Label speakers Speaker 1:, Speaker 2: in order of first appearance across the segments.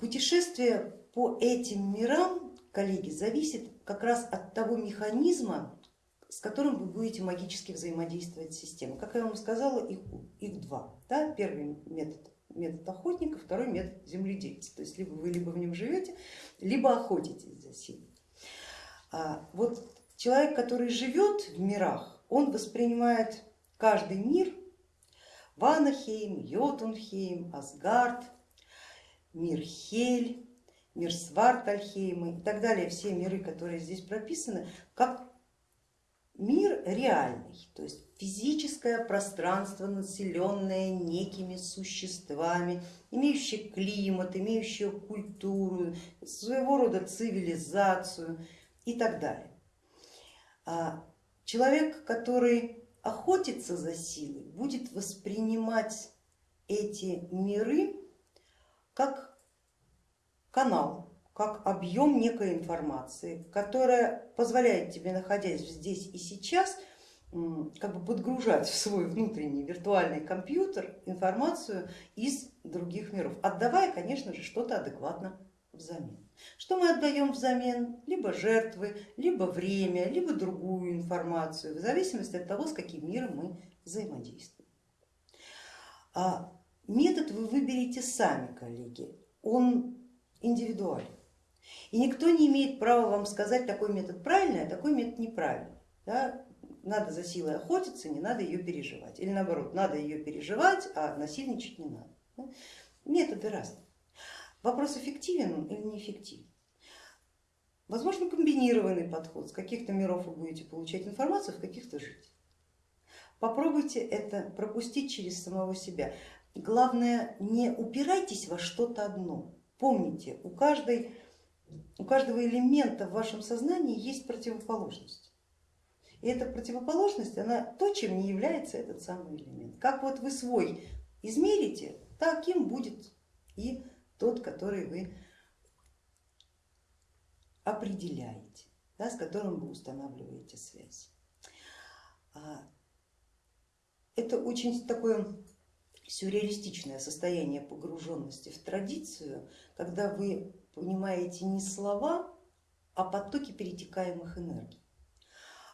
Speaker 1: Путешествие по этим мирам, коллеги, зависит как раз от того механизма, с которым вы будете магически взаимодействовать с системой. Как я вам сказала, их, их два. Да? Первый метод, метод охотника, второй метод земледельца. То есть либо вы либо в нем живете, либо охотитесь за силой. А вот человек, который живет в мирах, он воспринимает каждый мир, Ванахейм, Йотунхейм, Асгард, мир Хель, мир Свартальхейма и так далее, все миры, которые здесь прописаны, как мир реальный, то есть физическое пространство, населенное некими существами, имеющее климат, имеющее культуру, своего рода цивилизацию и так далее. А человек, который охотится за силой, будет воспринимать эти миры как канал, как объем некой информации, которая позволяет тебе, находясь здесь и сейчас, как бы подгружать в свой внутренний виртуальный компьютер информацию из других миров, отдавая, конечно же, что-то адекватно взамен. Что мы отдаем взамен? Либо жертвы, либо время, либо другую информацию, в зависимости от того, с каким миром мы взаимодействуем. А метод вы выберете сами, коллеги, он индивидуален. И никто не имеет права вам сказать, такой метод правильный, а такой метод неправильный. Да? Надо за силой охотиться, не надо ее переживать. Или наоборот, надо ее переживать, а насильничать не надо. Да? Методы разные. Вопрос, эффективен или неэффективен. Возможно, комбинированный подход. С каких-то миров вы будете получать информацию, в каких-то жить. Попробуйте это пропустить через самого себя. Главное, не упирайтесь во что-то одно. Помните, у каждой у каждого элемента в вашем сознании есть противоположность. И эта противоположность, она то, чем не является этот самый элемент. Как вот вы свой измерите, таким будет и тот, который вы определяете, да, с которым вы устанавливаете связь. А, это очень такое сюрреалистичное состояние погруженности в традицию, когда вы понимаете не слова, а потоки перетекаемых энергий.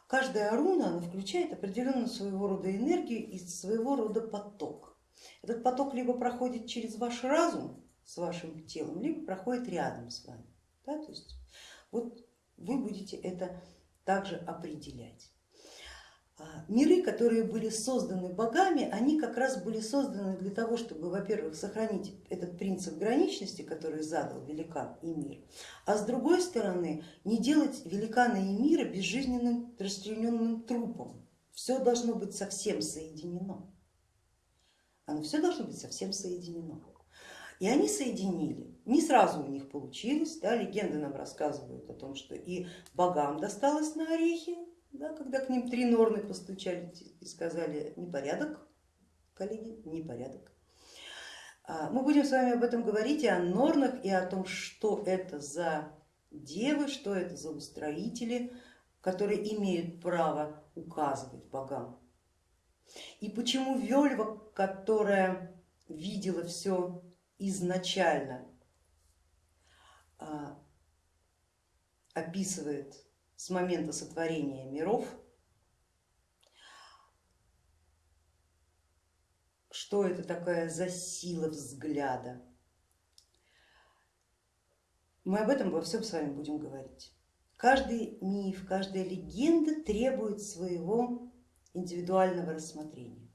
Speaker 1: Каждая руна она включает определенную своего рода энергию и своего рода поток. Этот поток либо проходит через ваш разум с вашим телом, либо проходит рядом с вами. Да? То есть вот вы будете это также определять. А, миры, которые были созданы богами, они как раз были созданы для того, чтобы, во-первых, сохранить этот принцип граничности, который задал великан и мир, а с другой стороны не делать великана и мира безжизненным расчлененным трупом. Все должно быть совсем соединено. Оно все должно быть совсем соединено. И они соединили. Не сразу у них получилось, да, легенды нам рассказывают о том, что и богам досталось на орехи, да, когда к ним три норны постучали и сказали непорядок, коллеги, непорядок. А, мы будем с вами об этом говорить и о норнах, и о том, что это за девы, что это за устроители, которые имеют право указывать богам. И почему Вельва, которая видела все изначально, а, описывает с момента сотворения миров, что это такая за сила взгляда. Мы об этом во всем с вами будем говорить. Каждый миф, каждая легенда требует своего индивидуального рассмотрения.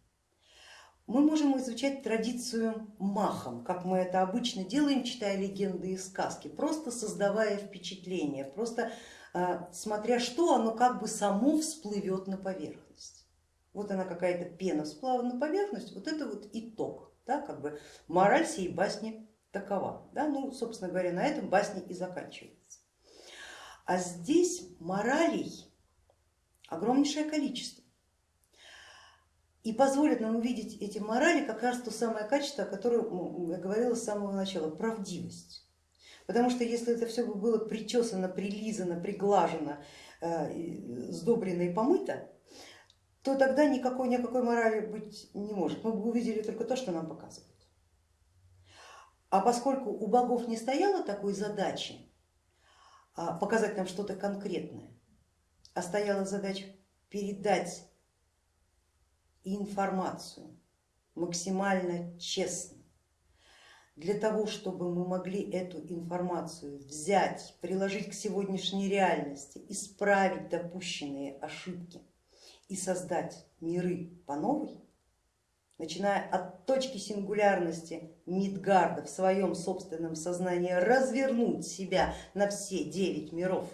Speaker 1: Мы можем изучать традицию махом, как мы это обычно делаем, читая легенды и сказки, просто создавая впечатление, просто смотря что, оно как бы само всплывет на поверхность. Вот она какая-то пена всплыла на поверхность, вот это вот итог, да, как бы мораль сей басни такова. Да? Ну, собственно говоря, на этом басня и заканчивается. А здесь моралей огромнейшее количество. И позволит нам увидеть эти морали как раз то самое качество, о котором я говорила с самого начала, правдивость. Потому что если это все было причесано, прилизано, приглажено, э, сдобрено и помыто, то тогда никакой, никакой морали быть не может. Мы бы увидели только то, что нам показывают. А поскольку у богов не стояло такой задачи а, показать нам что-то конкретное, а стояла задача передать информацию максимально честно, для того, чтобы мы могли эту информацию взять, приложить к сегодняшней реальности, исправить допущенные ошибки и создать миры по новой, начиная от точки сингулярности Мидгарда в своем собственном сознании развернуть себя на все девять миров,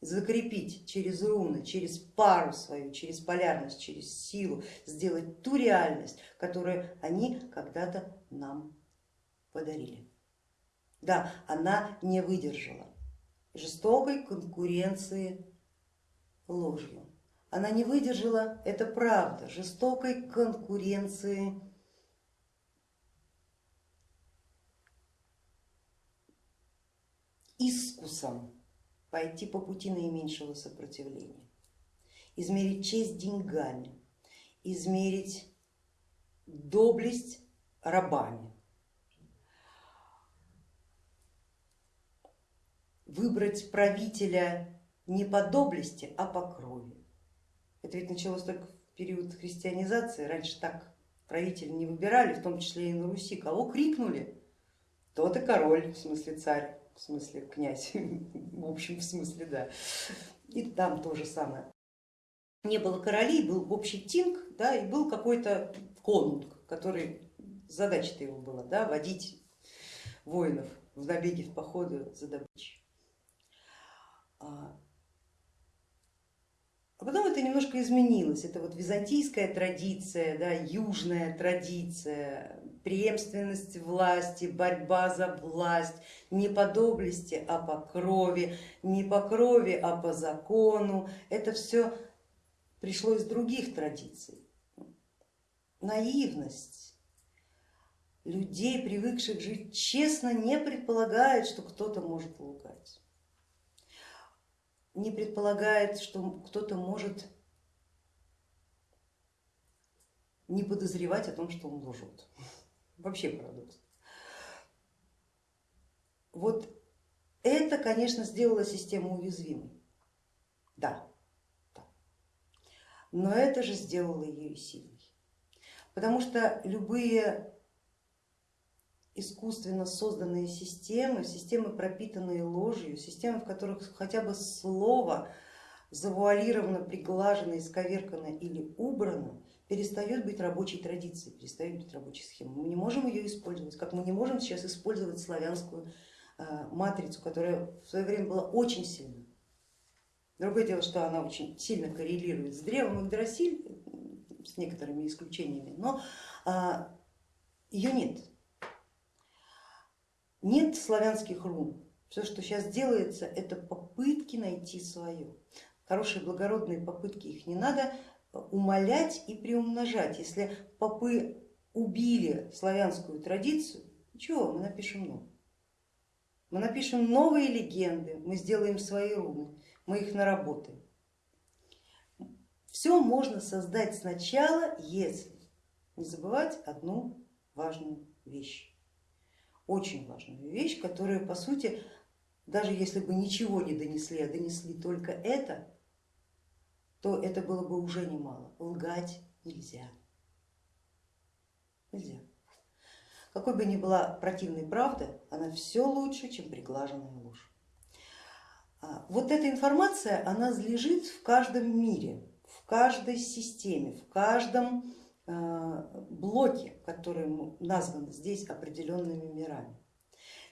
Speaker 1: закрепить через руны, через пару свою, через полярность, через силу, сделать ту реальность, которую они когда-то нам подарили. Да, она не выдержала жестокой конкуренции ложью. Она не выдержала, это правда, жестокой конкуренции искусом пойти по пути наименьшего сопротивления, измерить честь деньгами, измерить доблесть рабами, выбрать правителя не по доблести, а по крови. Это ведь началось только в период христианизации, раньше так правители не выбирали, в том числе и на Руси. Кого крикнули, тот и король, в смысле царь, в смысле князь, в общем в смысле да. И там то же самое. Не было королей, был общий тинг, да, и был какой-то конунг, который задача-то его была да, водить воинов в набеги, в походы за добычей. А, а потом это немножко изменилось, это вот византийская традиция, да, южная традиция, преемственность власти, борьба за власть, не по доблести, а по крови, не по крови, а по закону. Это все пришло из других традиций. Наивность. Людей, привыкших жить честно, не предполагает, что кто-то может лгать не предполагает, что кто-то может не подозревать о том, что он лжет. Вообще парадокс. Вот это, конечно, сделало систему уязвимой. Да, да. Но это же сделало ее сильной. Потому что любые искусственно созданные системы, системы, пропитанные ложью, системы, в которых хотя бы слово завуалировано, приглажено, исковеркано или убрано, перестает быть рабочей традицией, перестает быть рабочей схемой. Мы не можем ее использовать, как мы не можем сейчас использовать славянскую э, матрицу, которая в свое время была очень сильна. Другое дело, что она очень сильно коррелирует с древом Игдрасиль, с некоторыми исключениями, но а, ее нет. Нет славянских рун. Все, что сейчас делается, это попытки найти свое. Хорошие благородные попытки, их не надо умолять и приумножать. Если попы убили славянскую традицию, ничего, мы напишем новое. Мы напишем новые легенды, мы сделаем свои руны, мы их наработаем. Все можно создать сначала, если не забывать одну важную вещь очень важную вещь, которую по сути, даже если бы ничего не донесли, а донесли только это, то это было бы уже немало. Лгать нельзя. Нельзя. Какой бы ни была противной правда, она все лучше, чем приглаженная ложь. А, вот эта информация, она лежит в каждом мире, в каждой системе, в каждом Э, блоки, которые названы здесь определенными мирами.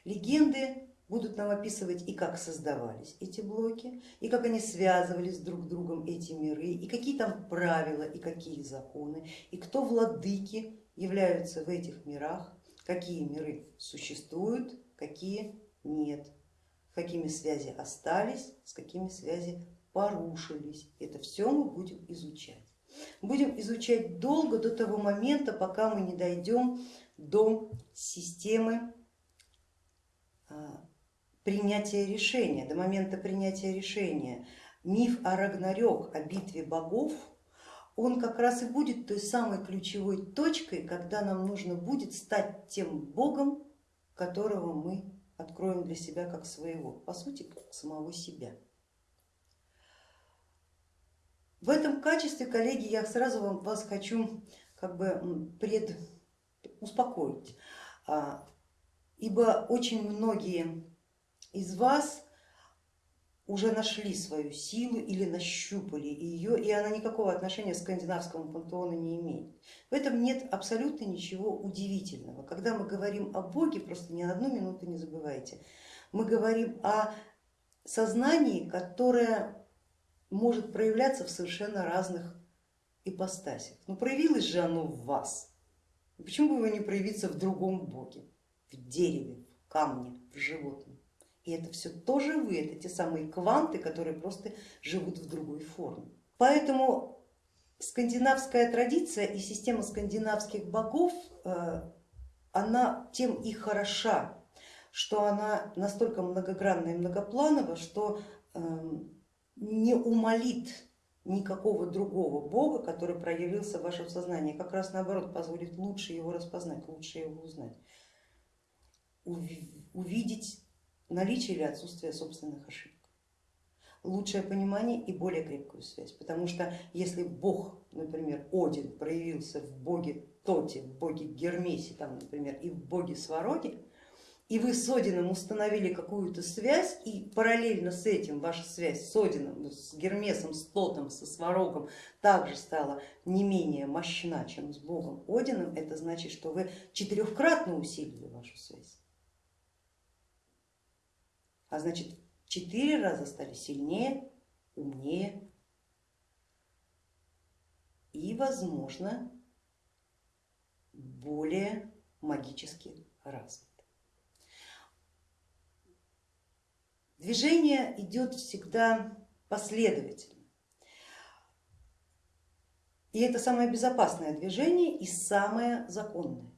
Speaker 1: Легенды будут нам описывать и как создавались эти блоки, и как они связывались друг с другом эти миры, и какие там правила, и какие законы, и кто владыки являются в этих мирах, какие миры существуют, какие нет, какими связи остались, с какими связи порушились. Это все мы будем изучать. Будем изучать долго до того момента, пока мы не дойдем до системы а, принятия решения, до момента принятия решения. Миф о Рагнарёк, о битве богов, он как раз и будет той самой ключевой точкой, когда нам нужно будет стать тем богом, которого мы откроем для себя как своего, по сути, как самого себя. В этом качестве, коллеги, я сразу вас хочу как бы пред, успокоить, а, ибо очень многие из вас уже нашли свою силу или нащупали ее, и она никакого отношения к скандинавскому пантеону не имеет. В этом нет абсолютно ничего удивительного. Когда мы говорим о Боге, просто ни на одну минуту не забывайте, мы говорим о сознании, которое может проявляться в совершенно разных ипостасях. Но проявилось же оно в вас. Почему бы его не проявиться в другом Боге, в дереве, в камне, в животном? И это все тоже вы, это те самые кванты, которые просто живут в другой форме. Поэтому скандинавская традиция и система скандинавских богов, э, она тем и хороша, что она настолько многогранна и многопланова, что эм, не умолит никакого другого бога, который проявился в вашем сознании, как раз наоборот позволит лучше его распознать, лучше его узнать, увидеть наличие или отсутствие собственных ошибок, лучшее понимание и более крепкую связь, потому что если бог, например, Один проявился в боге Тоте, в боге Гермесе, там, например, и в боге Свароге, и вы с Одином установили какую-то связь, и параллельно с этим ваша связь с Одином, с Гермесом, с Тотом, со Сварогом также стала не менее мощна, чем с Богом Одином, это значит, что вы четырехкратно усилили вашу связь. А значит, четыре раза стали сильнее, умнее и, возможно, более магически развиты. Движение идет всегда последовательно. И это самое безопасное движение и самое законное.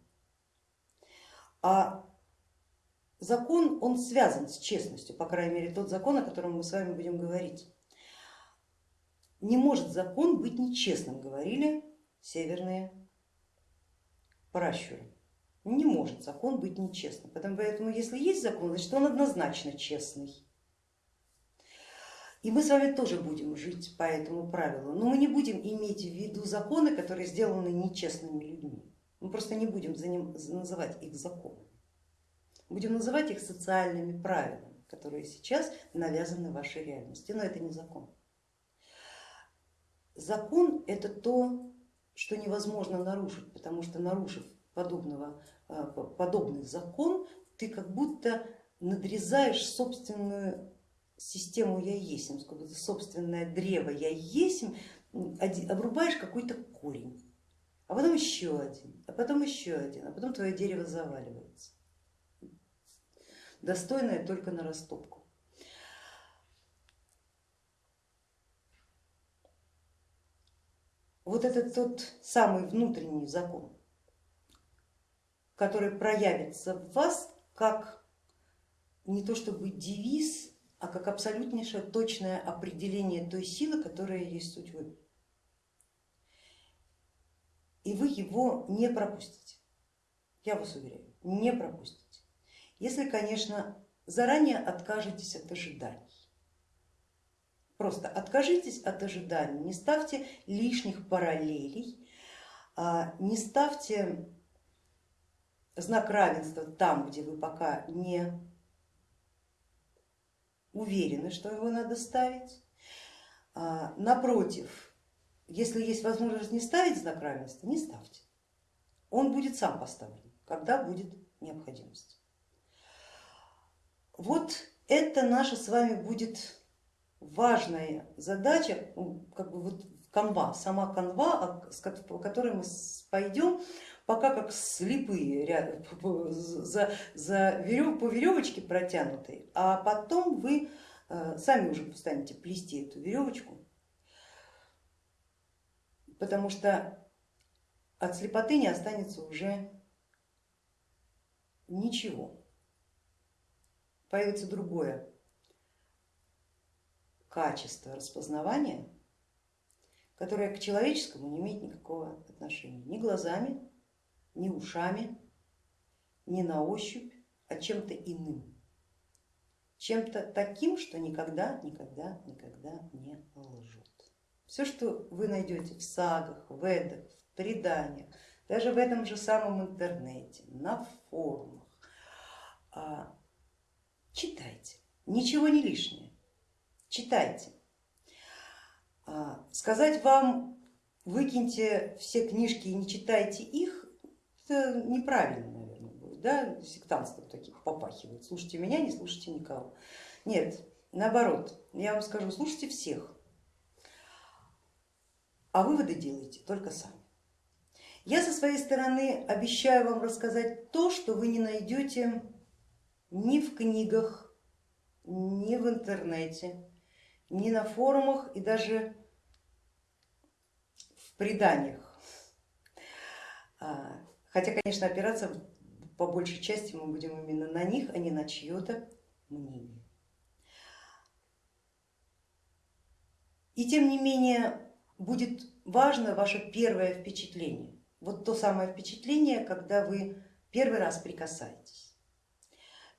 Speaker 1: А закон, он связан с честностью, по крайней мере тот закон, о котором мы с вами будем говорить. Не может закон быть нечестным, говорили северные пращуры. Не может закон быть нечестным, поэтому если есть закон, значит он однозначно честный. И мы с вами тоже будем жить по этому правилу, но мы не будем иметь в виду законы, которые сделаны нечестными людьми. Мы просто не будем за ним, называть их законами. Будем называть их социальными правилами, которые сейчас навязаны вашей реальности, но это не закон. Закон это то, что невозможно нарушить, потому что нарушив подобного, подобный закон, ты как будто надрезаешь собственную систему я есим, собственное древо я есим, обрубаешь какой-то корень, а потом еще один, а потом еще один, а потом твое дерево заваливается, достойное только на растопку. Вот это тот самый внутренний закон, который проявится в вас как не то чтобы девиз, а как абсолютнейшее точное определение той силы, которая есть суть вы. И вы его не пропустите, я вас уверяю, не пропустите. Если, конечно, заранее откажетесь от ожиданий. Просто откажитесь от ожиданий, не ставьте лишних параллелей, а не ставьте знак равенства там, где вы пока не уверены, что его надо ставить. А, напротив, если есть возможность не ставить знак равенства, не ставьте. Он будет сам поставлен, когда будет необходимость. Вот это наша с вами будет важная задача, как бы вот канва, сама канва, по которой мы пойдем пока как слепые за, за верев, по веревочке протянутой, а потом вы э, сами уже станете плести эту веревочку, потому что от слепоты не останется уже ничего. Появится другое качество распознавания, которое к человеческому не имеет никакого отношения ни глазами, ни ушами, ни на ощупь, а чем-то иным, чем-то таким, что никогда, никогда, никогда не лжет. Все, что вы найдете в сагах, в эдах, в преданиях, даже в этом же самом интернете, на форумах, а, читайте, ничего не лишнее, читайте. А, сказать вам, выкиньте все книжки и не читайте их, это неправильно, наверное, будет, да, сектантство таких попахивает, слушайте меня, не слушайте никого. Нет, наоборот, я вам скажу, слушайте всех, а выводы делайте только сами. Я со своей стороны обещаю вам рассказать то, что вы не найдете ни в книгах, ни в интернете, ни на форумах и даже в преданиях. Хотя, конечно, опираться по большей части мы будем именно на них, а не на чье-то мнение. И тем не менее будет важно ваше первое впечатление. Вот то самое впечатление, когда вы первый раз прикасаетесь.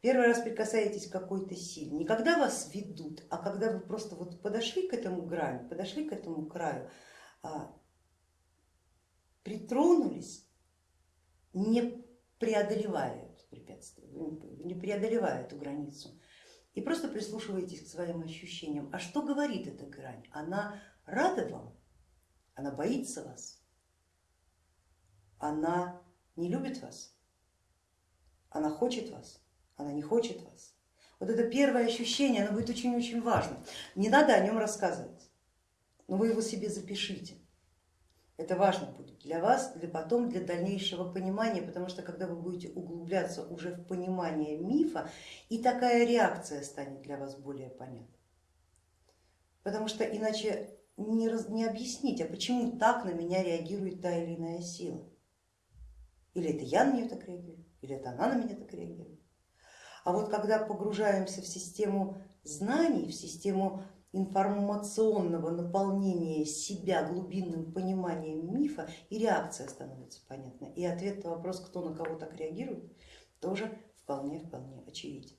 Speaker 1: Первый раз прикасаетесь к какой-то силе, не когда вас ведут, а когда вы просто вот подошли к этому грани, подошли к этому краю, а, притронулись, не преодолевая это препятствие, не преодолевая эту границу, и просто прислушиваетесь к своим ощущениям. А что говорит эта грань? Она рада вам она боится вас, она не любит вас, она хочет вас, она не хочет вас. Вот это первое ощущение, оно будет очень-очень важно. Не надо о нем рассказывать, но вы его себе запишите. Это важно будет для вас, для потом, для дальнейшего понимания, потому что когда вы будете углубляться уже в понимание мифа, и такая реакция станет для вас более понятна. Потому что иначе не, раз, не объяснить, а почему так на меня реагирует та или иная сила. Или это я на нее так реагирую, или это она на меня так реагирует. А вот когда погружаемся в систему знаний, в систему информационного наполнения себя глубинным пониманием мифа, и реакция становится понятна. И ответ на вопрос, кто на кого так реагирует, тоже вполне-вполне очевиден.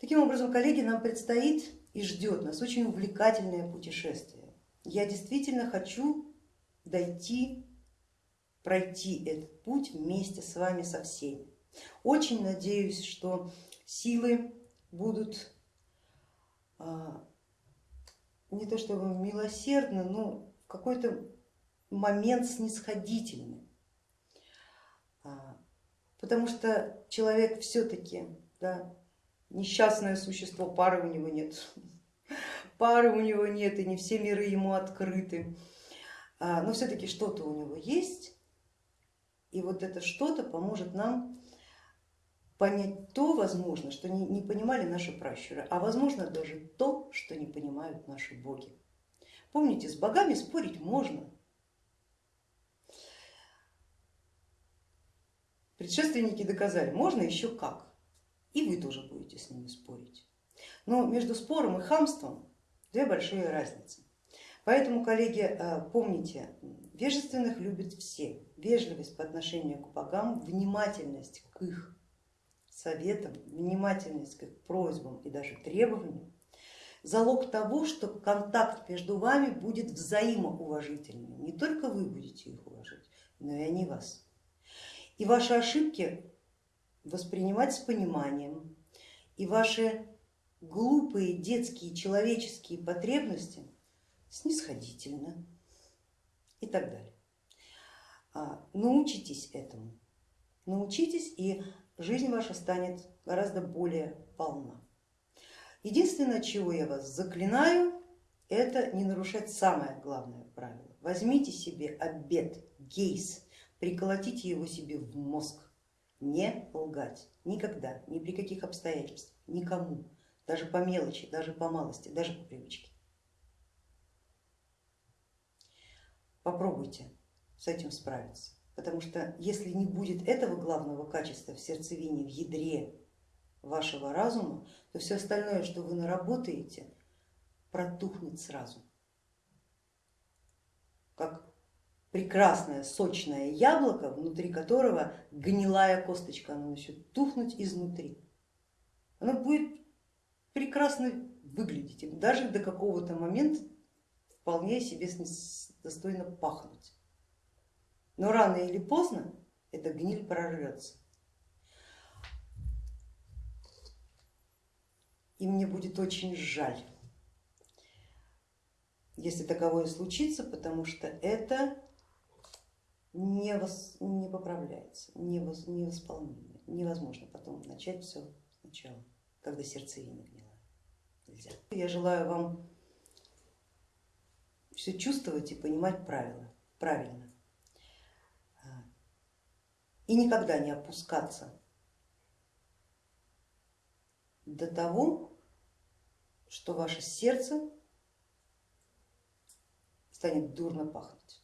Speaker 1: Таким образом, коллеги, нам предстоит и ждет нас очень увлекательное путешествие я действительно хочу дойти, пройти этот путь вместе с вами со всеми. Очень надеюсь, что силы будут а, не то чтобы милосердны, но в какой-то момент снисходительны. А, потому что человек все-таки да, несчастное существо, пары у него нет пары у него нет и не все миры ему открыты, а, но все-таки что-то у него есть, и вот это что-то поможет нам понять то, возможно, что не, не понимали наши пращуры, а возможно даже то, что не понимают наши боги. Помните, с богами спорить можно. Предшественники доказали, можно еще как, и вы тоже будете с ними спорить. Но между спором и хамством Две большие разницы. Поэтому, коллеги, э, помните, вежественных любят все. Вежливость по отношению к богам, внимательность к их советам, внимательность к их просьбам и даже требованиям залог того, что контакт между вами будет взаимоуважительным. Не только вы будете их уважать, но и они вас. И ваши ошибки воспринимать с пониманием, и ваши глупые детские человеческие потребности снисходительно и так далее. А, научитесь этому, научитесь и жизнь ваша станет гораздо более полна. Единственное, чего я вас заклинаю, это не нарушать самое главное правило. Возьмите себе обед, гейс, приколотите его себе в мозг, не лгать никогда, ни при каких обстоятельствах, никому даже по мелочи, даже по малости, даже по привычке. Попробуйте с этим справиться, потому что если не будет этого главного качества в сердцевине, в ядре вашего разума, то все остальное, что вы наработаете, протухнет сразу, как прекрасное сочное яблоко, внутри которого гнилая косточка, оно начнет тухнуть изнутри. Оно будет прекрасно выглядеть, даже до какого-то момента вполне себе достойно пахнуть. Но рано или поздно эта гниль прорвется. И мне будет очень жаль, если таковое случится, потому что это не, вос, не поправляется, не, вос, невосполнимо, невозможно потом начать все сначала, когда сердцевина гнила. Нельзя. Я желаю вам все чувствовать и понимать правила, правильно. И никогда не опускаться до того, что ваше сердце станет дурно пахнуть.